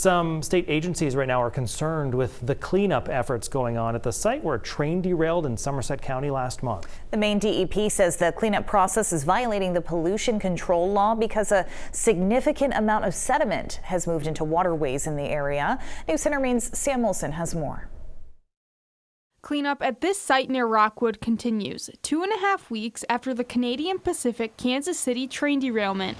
Some state agencies right now are concerned with the cleanup efforts going on at the site where a train derailed in Somerset County last month. The Maine DEP says the cleanup process is violating the pollution control law because a significant amount of sediment has moved into waterways in the area. News Center Maine's Sam Wilson has more. Cleanup at this site near Rockwood continues, two and a half weeks after the Canadian Pacific Kansas City train derailment.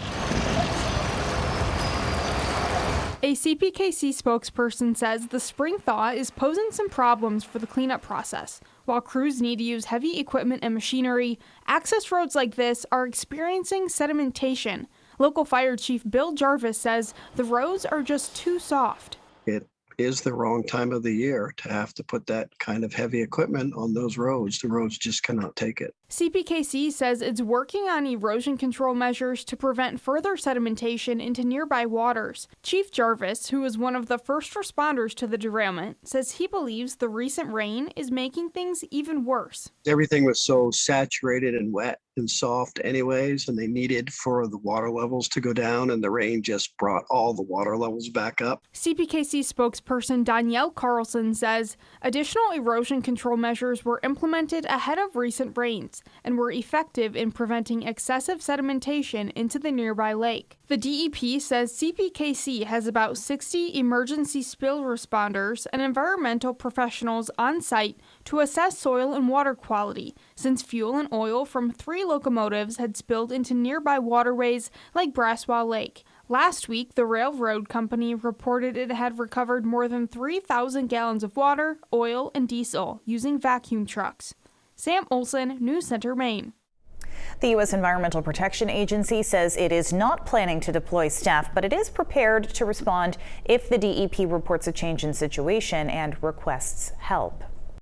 A CPKC spokesperson says the spring thaw is posing some problems for the cleanup process. While crews need to use heavy equipment and machinery, access roads like this are experiencing sedimentation. Local Fire Chief Bill Jarvis says the roads are just too soft. It is the wrong time of the year to have to put that kind of heavy equipment on those roads. The roads just cannot take it. CPKC says it's working on erosion control measures to prevent further sedimentation into nearby waters. Chief Jarvis, who was one of the first responders to the derailment, says he believes the recent rain is making things even worse. Everything was so saturated and wet and soft anyways, and they needed for the water levels to go down, and the rain just brought all the water levels back up. CPKC spokesperson Danielle Carlson says additional erosion control measures were implemented ahead of recent rains and were effective in preventing excessive sedimentation into the nearby lake. The DEP says CPKC has about 60 emergency spill responders and environmental professionals on site to assess soil and water quality, since fuel and oil from three locomotives had spilled into nearby waterways like Brassua Lake. Last week, the railroad company reported it had recovered more than 3,000 gallons of water, oil, and diesel using vacuum trucks. Sam Olson, News Center, Maine. The U.S. Environmental Protection Agency says it is not planning to deploy staff, but it is prepared to respond if the DEP reports a change in situation and requests help.